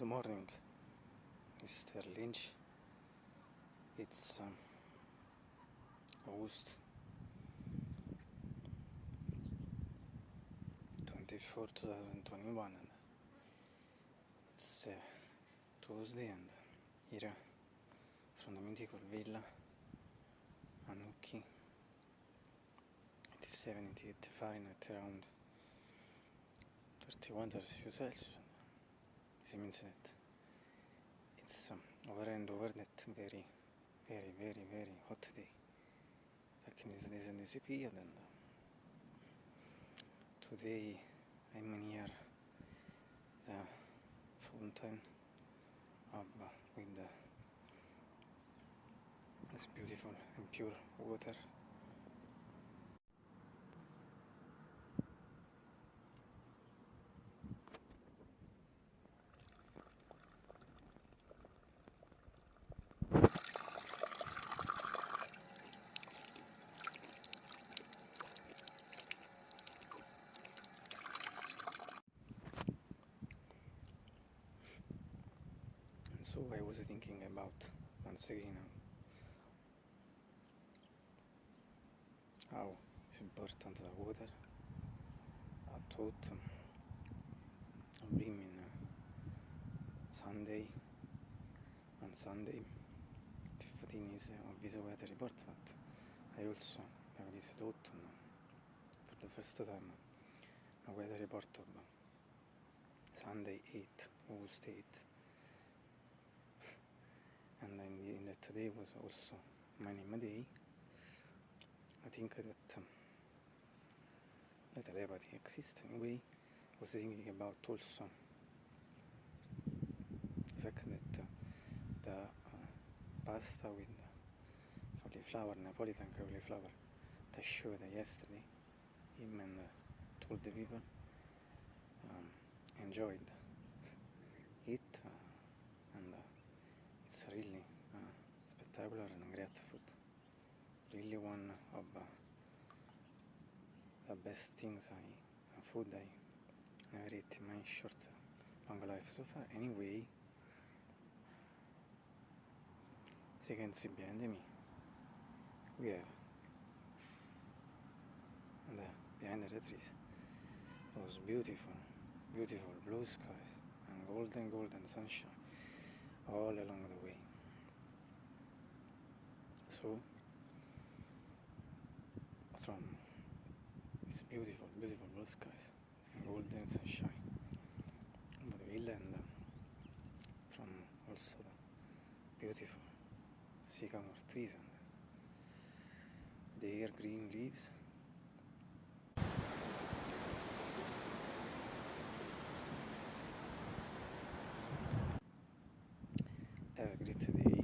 Good morning, Mr. Lynch. It's um, August 24, 2021, and it's uh, Tuesday, and here from the mythical villa Anuki, 87, 88 Fahrenheit, around 31 Celsius. It means that it's um, over and over that very, very, very, very hot day. Rakin is this in this period and uh, today I'm near the fountain of, uh, with the, this beautiful and pure water. So I was thinking about once again how it's important the water. I thought of being in uh, Sunday on Sunday 15 is uh, of this weather report but I also have this thought um, for the first time a weather report of uh, Sunday 8 August 8 in, the, in that day was also my name day. I think that um, that telepathy exists anyway. I was thinking about also the fact that uh, the uh, pasta with cauliflower, Napolitan cauliflower, that I showed yesterday, him and uh, told the people um, enjoyed it uh, and uh, it's really uh, and great food. Really one of uh, the best things I, food I never eat in my short, long life so far. Anyway, as you can see behind me, we have behind the trees those beautiful, beautiful blue skies and golden, golden sunshine all along the way. So, from these beautiful, beautiful blue skies and golden sunshine over the villa and from also the beautiful sycamore trees and their green leaves. Have a great day